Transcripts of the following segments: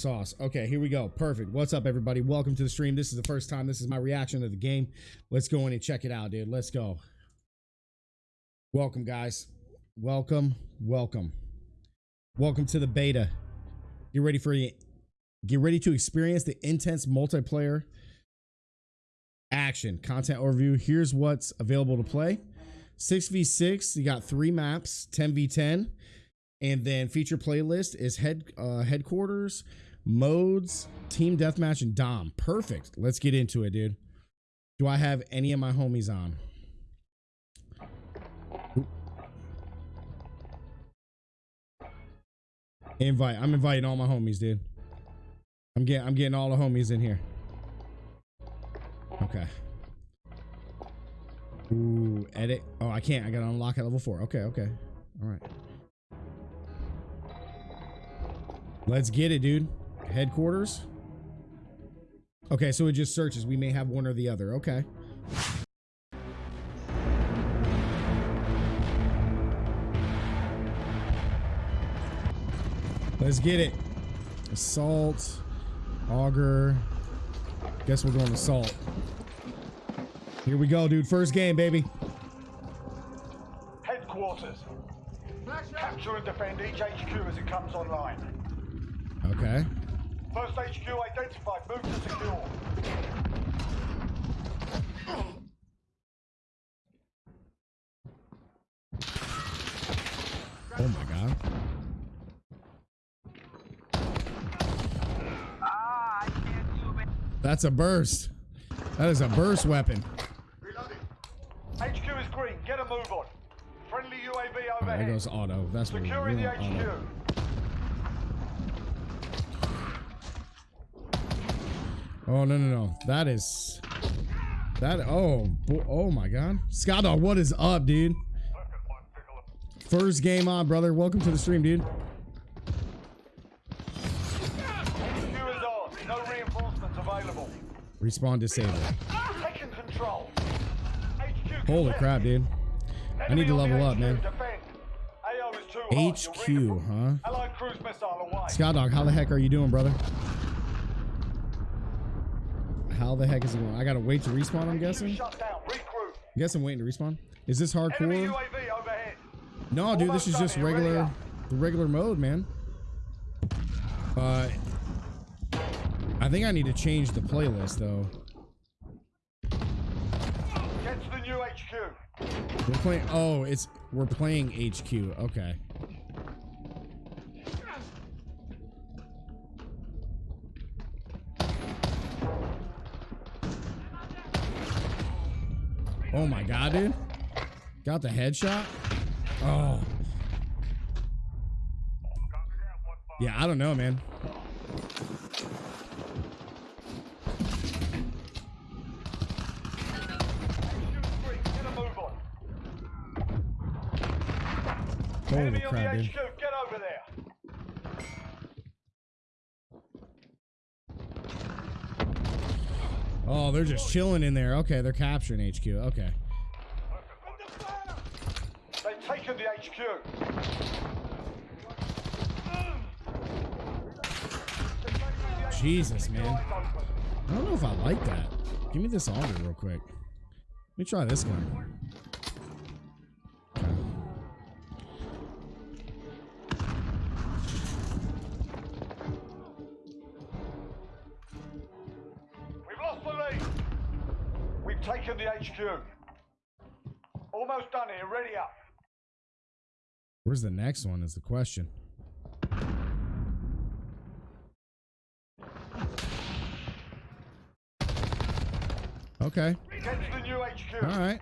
Sauce. Okay, here we go. Perfect. What's up, everybody? Welcome to the stream. This is the first time. This is my reaction to the game. Let's go in and check it out, dude. Let's go. Welcome, guys. Welcome. Welcome. Welcome to the beta. Get ready for you. Get ready to experience the intense multiplayer action content overview. Here's what's available to play. 6v6, you got three maps, 10v10, and then feature playlist is head uh, headquarters, modes, team deathmatch, and Dom. Perfect. Let's get into it, dude. Do I have any of my homies on? Invite. I'm inviting all my homies, dude. I'm getting I'm getting all the homies in here. Okay. Ooh, edit. Oh, I can't. I gotta unlock at level four. Okay, okay. All right. Let's get it, dude. Headquarters. Okay, so it just searches. We may have one or the other. Okay. Let's get it. Assault. Auger. Guess we're going assault. Here we go, dude. First game, baby. Headquarters. Capture and defend each HQ as it comes online. Okay. First HQ identified. Move to secure. Oh my god. That's a burst. That is a burst weapon. HQ is green. Get a move on. Friendly UAV All oh, right, there overhead. goes auto. That's what we're Securing the. HQ. Auto. Oh no no no! That is that. Oh oh my god, Scott Dog, what is up, dude? First game on, brother. Welcome to the stream, dude. No available. Respawn disabled. Holy crap, dude. I need to level up, man. HQ, huh? Scott Dog, how the heck are you doing, brother? How the heck is it going? I gotta wait to respawn. I'm guessing. Shut down. Regroup. I guess I'm waiting to respawn. Is this hardcore? No, dude, this is just regular, the regular mode, man. Uh, I think I need to change the playlist though. Get to the new HQ. We're playing. Oh, it's we're playing HQ. Okay. Oh my god, dude! Got the headshot. Oh. Yeah, I don't know, man. Holy crap, dude! HQ. Get over there. Oh, they're just chilling in there. Okay, they're capturing HQ. Okay. They've taken the HQ. Jesus, man. I don't know if I like that. Give me this auger real quick. Let me try this gun. Almost done here. Ready up. Where's the next one is the question. Okay. Get to the new HQ. All right.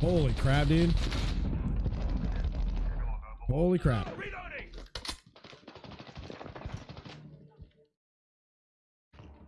Holy crap, dude. Holy crap. Reloading.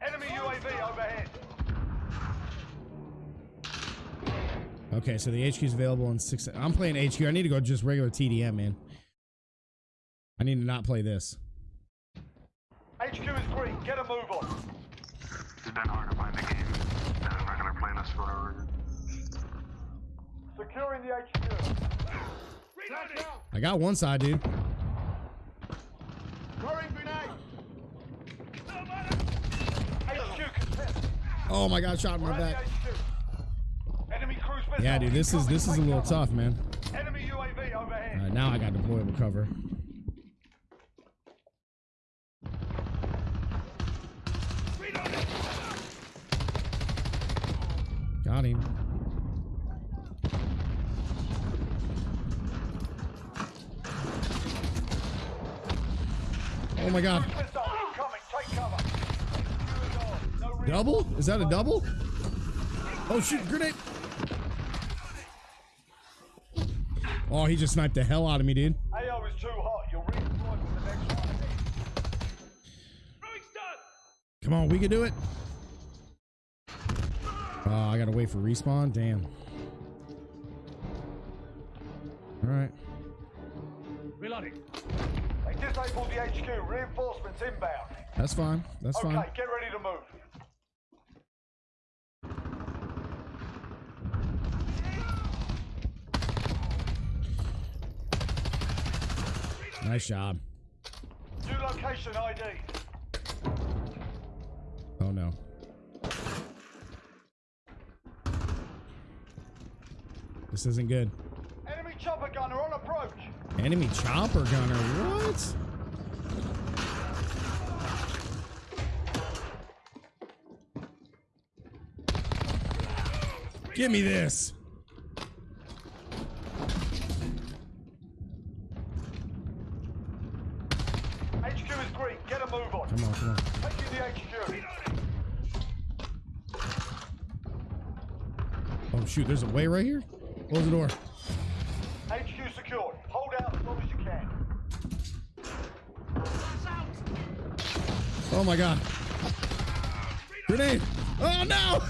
Enemy UAV overhead. Okay, so the HQ is available in six. I'm playing HQ. I need to go just regular TDM, man. I need to not play this. HQ is green. Get a move on. It's been hard to find the game. Been a regular playlist for whatever reason. Securing the HQ. I got one side, dude. Throwing grenade. HQ contested. Oh my god, shot in my back. HQ. Enemy cruise missile. Yeah, dude, this is this is a little tough, man. Enemy UAV overhead. All right, now I got deployable cover. Got him. Oh my god. Double? Is that a double? Oh shoot, grenade. Oh, he just sniped the hell out of me, dude. AO is too hot. You'll redeploy with the next one. Come on, we can do it. Oh, I gotta wait for respawn. Damn. All right. Reloading. They disabled the HQ. Reinforcements inbound. That's fine. That's Okay, fine. Okay, get ready to move. Nice job. New location ID. Oh no. This isn't good. Enemy chopper gunner on approach. Enemy chopper gunner. What? Give me this. Shoot, there's a way right here. Close the door. HQ secured. Hold out as long as you can. Oh my god. Grenade. Oh no.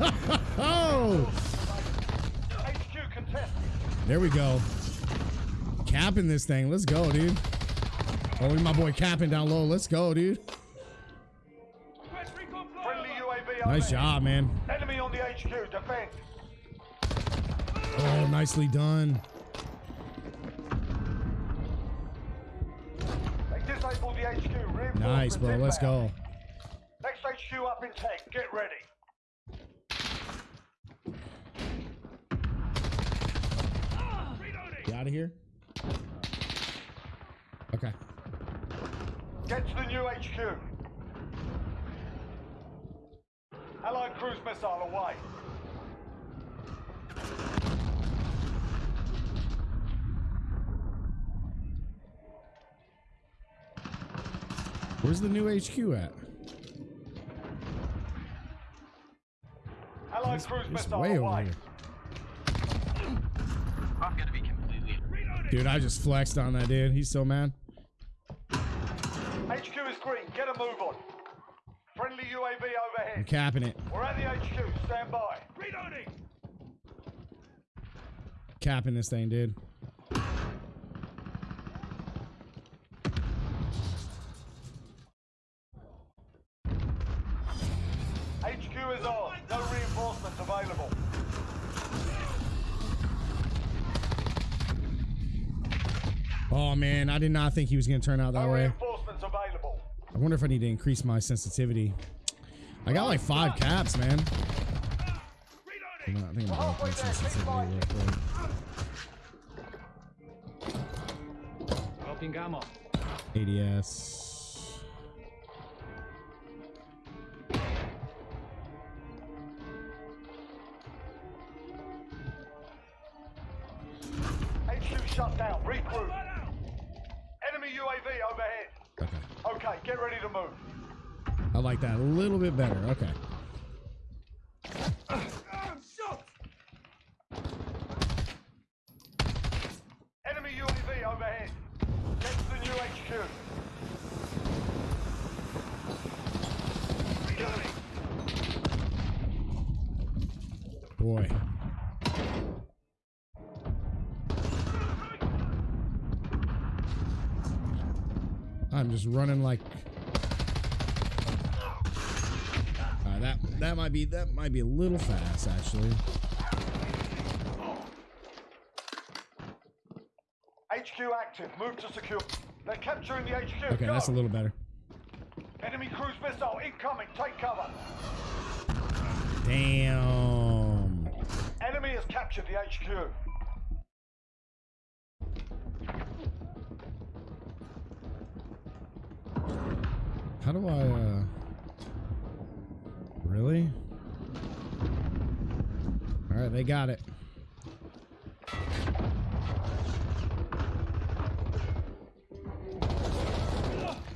oh. HQ contested. There we go. Capping this thing. Let's go, dude. Oh, my boy capping down low. Let's go, dude. Friendly UAV Nice job, man. Enemy on the HQ. Defend. Oh, nicely done. They disabled the HQ. Nice, bro. Let's go. Next HQ up in 10. Get ready. Get out of here. Okay. Get to the new HQ. Allied cruise missile away. Where's the new HQ at? Allied It's, cruise it's way over away. here. I'm gonna be completely. Dude, I just flexed on that dude. He's so mad. HQ is green. Get a move on. Friendly UAV overhead. I'm overhead. capping it. We're at the HQ. Stand by. Reloading. Capping this thing, dude. Available. Oh man, I did not think he was gonna turn out that way. I wonder if I need to increase my sensitivity. I got like five caps, man. I'm not- I think I'm gonna up my sensitivity real quick. ADS. Shut down. Regroup. Enemy UAV overhead. Okay. Okay, get ready to move. I like that a little bit better. Okay. Enemy UAV overhead. Get to the new HQ. Boy. I'm just running like Uh, that that might be that might be a little fast actually. HQ active. Move to secure. They're capturing the HQ. Okay, Go. that's a little better. Enemy cruise missile incoming. Take cover. Damn. Enemy has captured the HQ. How do I, uh. Really? Alright, they got it.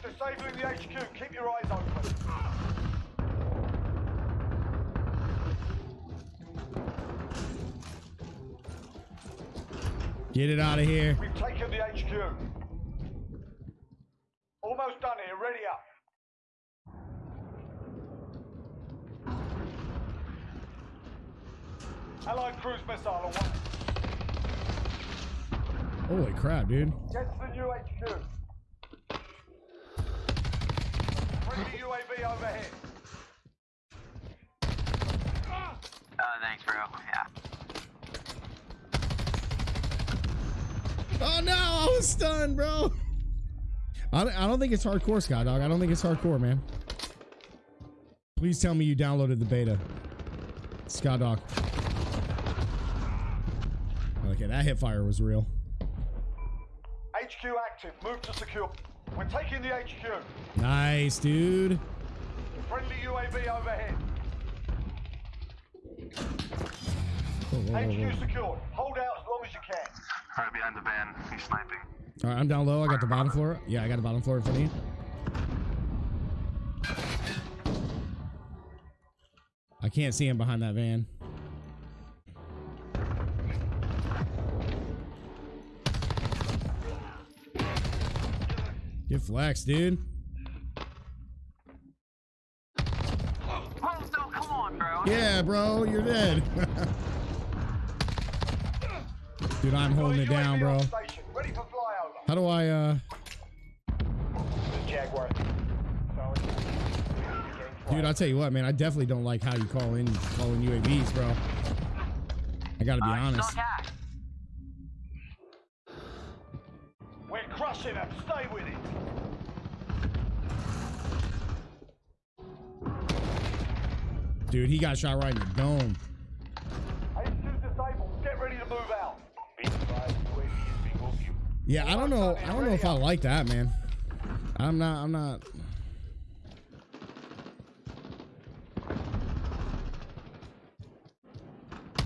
Disabling the HQ. Keep your eyes open. Get it out of here. We've taken the HQ. Almost done here. Ready up. Allied cruise missile on one. Holy crap, dude. Get to the new HQ. Friendly UAV overhead. Uh, thanks, bro. Yeah. Oh no, I was stunned, bro. I don't, I don't think it's hardcore, Sky Dog. I don't think it's hardcore, man. Please tell me you downloaded the beta. Sky Dog. Okay, that hip fire was real. HQ active. Move to secure. We're taking the HQ. Nice, dude. Friendly UAV overhead. Whoa, whoa, whoa, whoa. HQ secured. Hold out as long as you can. Right behind the van. He's sniping. All right, I'm down low. I got the bottom floor. Yeah, I got the bottom floor in front of you. I can't see him behind that van. Flex, dude. Come on, bro. Yeah, bro, you're dead. dude, I'm holding it down, bro. on Station. Ready for flyover. How do I, uh... Jaguar. Dude, I'll tell you what, man. I definitely don't like how you call in call in UAVs, bro. I gotta be honest. Dude, he got shot right in the dome. HQ disabled. Get ready to move out. Be advised, UAV is being moved. You- Yeah, I don't know. I don't know if I like that, man. I'm not. I'm not.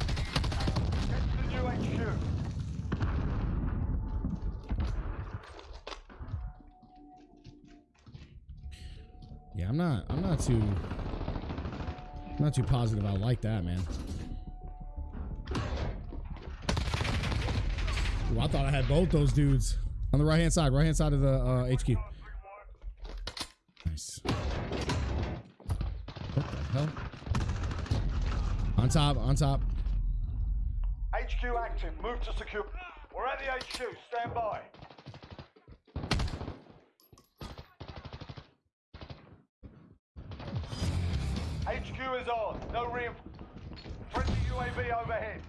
Get to the new HQ. Yeah, I'm not. I'm not too. Not too positive. I like that, man. Ooh, I thought I had both those dudes on the right hand side. Right hand side of the uh, HQ. Nice. What the hell? On top. On top. HQ active. Move to secure. We're at the HQ. Stand by. HQ is on. No reinforcement. Friendly UAV overhead.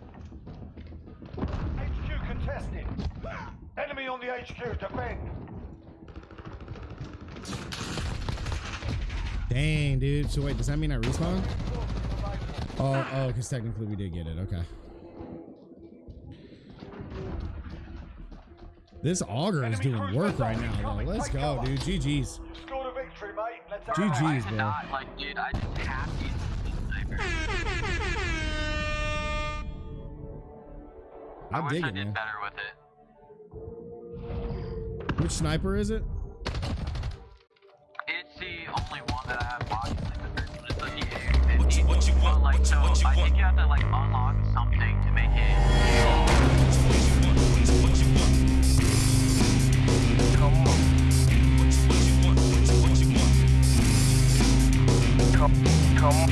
HQ contested. Enemy on the HQ. Defend. Dang, dude. So wait, does that mean I respawn? Oh, oh, because technically we did get it. Okay. This auger is doing work right now, though. Let's go, dude. GG's. Scored a I'm I wish digging, I did man. better with it. Which sniper is it? It's the only one that I have the what you, what you want? But, like, what you, what you want? think you have to like unlock something to make it. Come on.